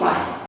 Right.